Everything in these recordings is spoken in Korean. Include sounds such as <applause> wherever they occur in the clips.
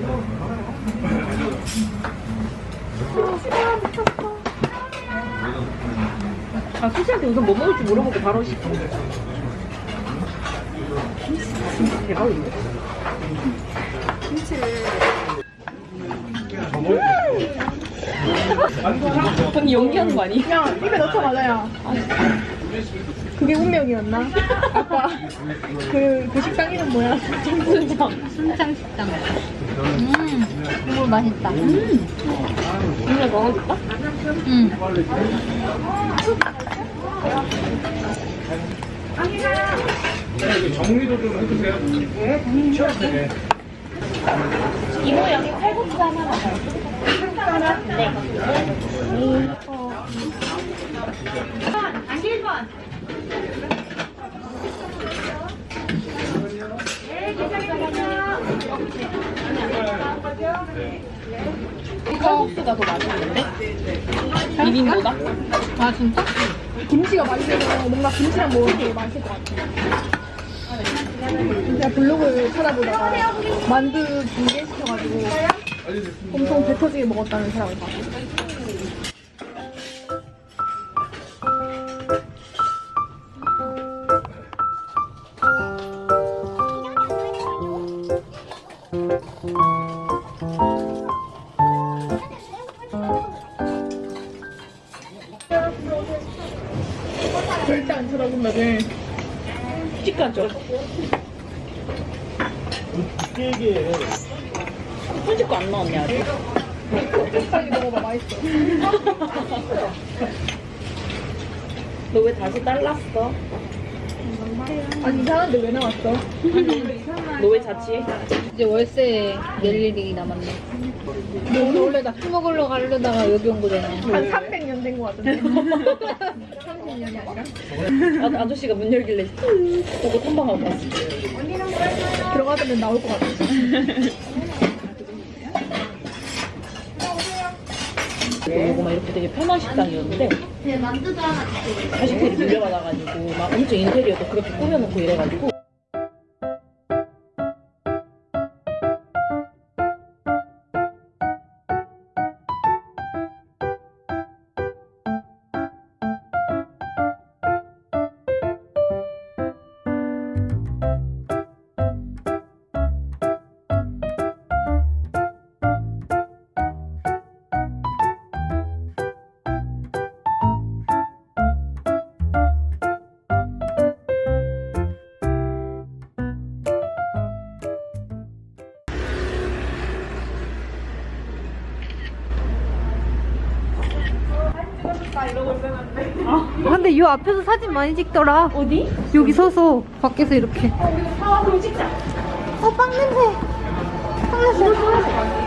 찍어야지. 아 수지한테 우선 뭐 먹을지 물어보고 바로 시켜. 진짜 대박인데? 김치를. 언니 연기하는 거 아니? 야, 입에 넣자마자 야. 그게 운명이었나? 아까 그, 그 식당 이름 뭐야? 순정. 순창 식당. 음, 국물 맛있다. 언니가 넣어줄까? 음. 정리도 좀 해주세요. 네. 이모 여기 칼국수 하나만 더. 칼국수가 더 맛있는데? 비빔보다? 아, 진짜? 김치가 맛있어서 뭔가 김치랑 먹으면 되게 맛있을 것 같아. 제가 블로그 찾아보다가 만두 중계시켜가지고 엄청 배 터지게 먹었다는 사람을 봤어요. 길게. 손짓 거안 나왔네 아직. 빨리 먹어봐, 맛있어. 너 왜 다시 잘랐어? 아니, 이상한데 왜 나왔어? 너 왜 자취해? 이제 월세 낼 일이 남았네. 너 원래 나술 먹으러 가려다가 여기 온 거잖아. 한 300년 된 거 같은데. 30년이 아니라? 아, 아저씨가 문 열길래 보고 탐방하고 갔어. 들어가면 나올 것 같아. 그리고 막 이렇게 되게 편한 식당이었는데 자식들이 물려받아가지고 막 엄청 인테리어도 그렇게 꾸며놓고 이래가지고 근데 요 앞에서 사진 많이 찍더라. 어디? 여기 서서 밖에서 이렇게. 아 그럼 찍자. 어, 빵 냄새. 빵 냄새.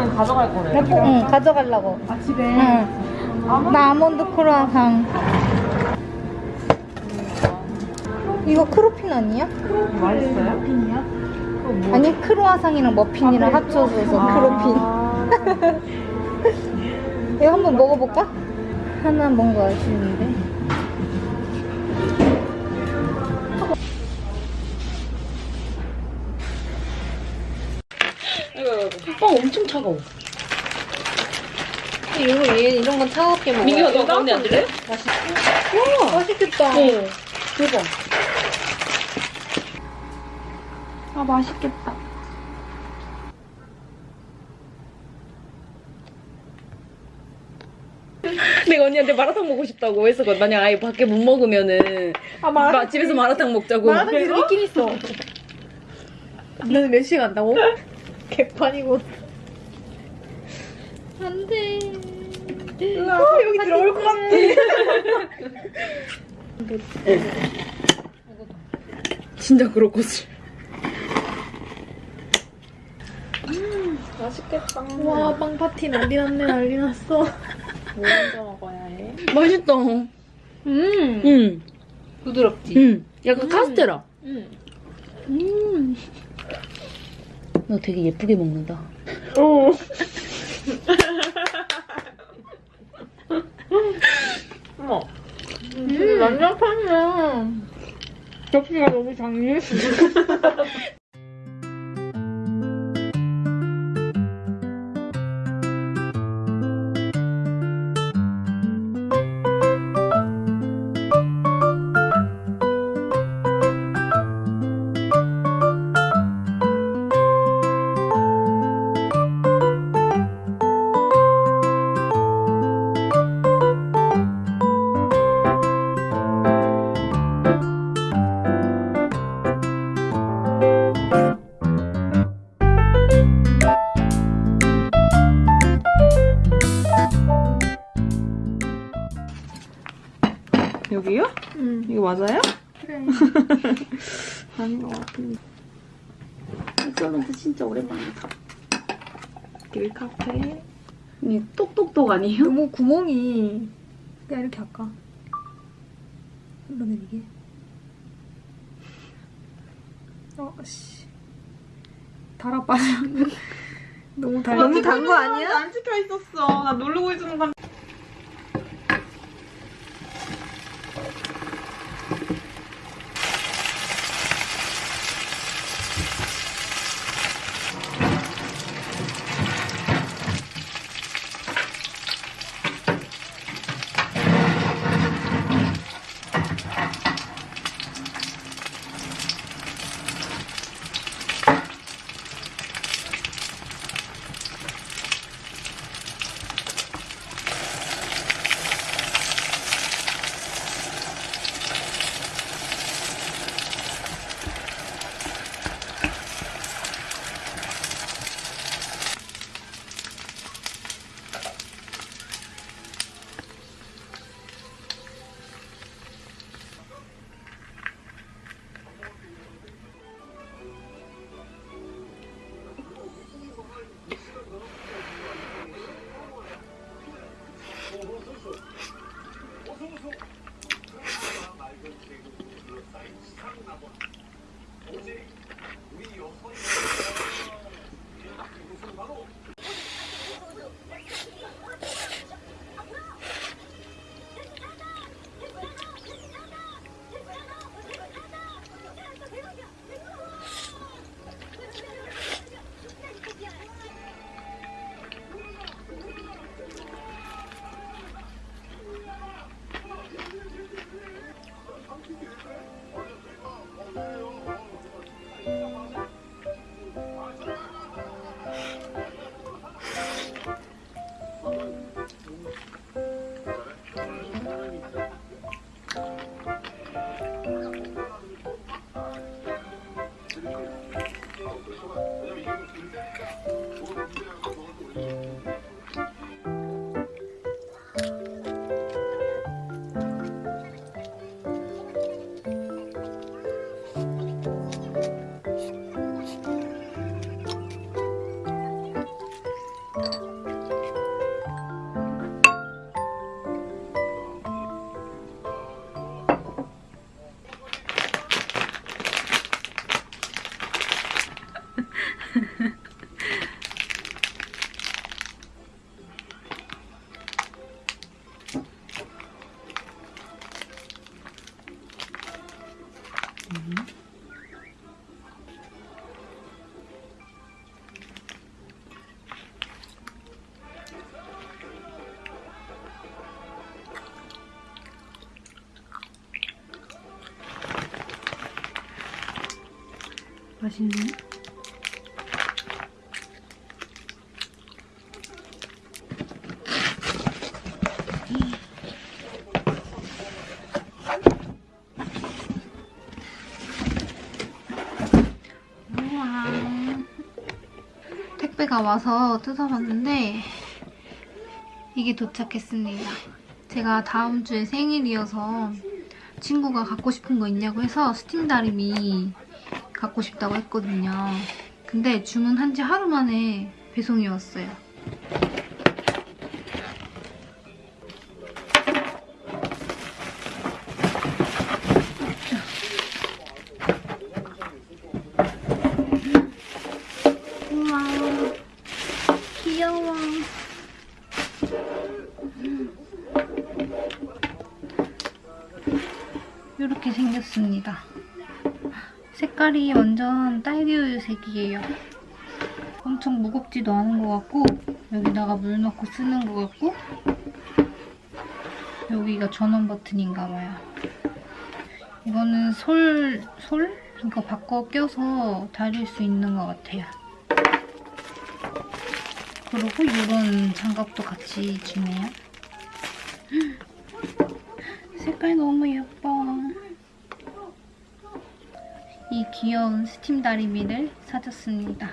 이거는 가져갈 거래. 응, 가져가려고. 아, 집에. 응. 나 아몬드 크루아상. 이거 크로핀 아니야? 맛있어요? 핀이야? 아니 크루아상이랑 머핀이랑 합쳐서 크로핀. <laughs> 이거 한번 먹어볼까? 하나 뭔가 아쉬운데. 엄청 차가워. 이거 얘 이런 건 차갑게 먹어. 민규가 너 가운데 앉을래? 와, 맛있겠다. 네. 대박. 아, 맛있겠다. <laughs> 내가 언니한테 마라탕 먹고 싶다고 했었거든. 만약 아예 밖에 못 먹으면은 아, 마, 마라탕. 집에서 마라탕 먹자고. 마라탕 집에 있긴 있어. <laughs> 너는 몇 시에 간다고? <laughs> 개판이고. 안 돼. 어, 여기 들어올 것 같아. <laughs> 진짜 그럴 것을. 맛있겠다. 와, 빵 파티 난리 났네, 난리 났어. 뭐 먼저 먹어야 해? 맛있다. 음. 응. 부드럽지? 응. 약간 카스테라. 음. 음. 너 되게 예쁘게 먹는다. 오. 어머. 음, 난장판이야. 접시가 너무 작니? <laughs> 아닌 것 같은데. 엑설런트 진짜 오랜만이다. 길 카페. 이 똑똑똑 아니에요? 너무 구멍이 그냥 이렇게 할까? 흘러내리게. 어, 씨. 달아 빠져. <laughs> 너무 달. 너무 단 거 아니야? 안 찍혀 있었어. 나 누르고 있었는 건. 맛있네. 택배가 와서 뜯어봤는데 이게 도착했습니다. 제가 다음 주에 생일이어서 친구가 갖고 싶은 거 있냐고 해서 스팀 다리미 갖고 싶다고 했거든요. 근데 주문한 지 하루 만에 배송이 왔어요. 우와, 귀여워. 이렇게 생겼습니다. 색깔이 완전 딸기우유색이에요. 엄청 무겁지도 않은 것 같고 여기다가 물 넣고 쓰는 것 같고 여기가 전원 버튼인가 봐요. 이거는 솔, 솔? 이거 바꿔 껴서 다릴 수 있는 것 같아요. 그리고 이런 장갑도 같이 주네요. <gasps> 색깔 너무 예뻐. 이 귀여운 스팀 다리미를 사줬습니다.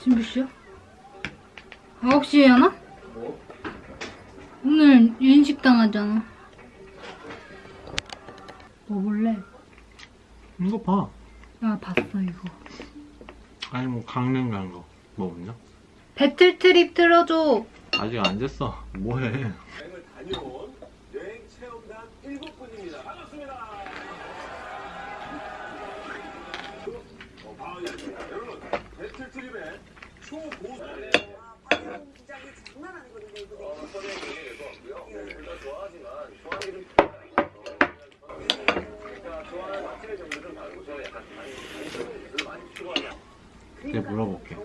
지금 몇 시야? 9시에 하나? 오늘 유인식당 하잖아. 먹을래? 이거 봐. 나 봤어, 이거. 아니 뭐 강릉 간 거. 뭐 없냐? 배틀 트립 틀어줘. 아직 안 됐어. 뭐해? 여행을 다녀온 여행 체험단 7분입니다. 반갑습니다. 어, 바울이었습니다. 여러분, 배틀 트립의 내가 물어볼게.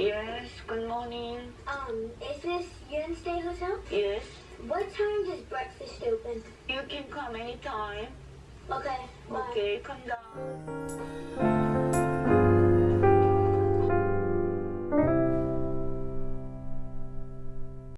Yes, good morning. Um, is this Yuan Stay Hotel? Yes, What time does breakfast open? you can come anytime. Okay, bye. Okay, come down.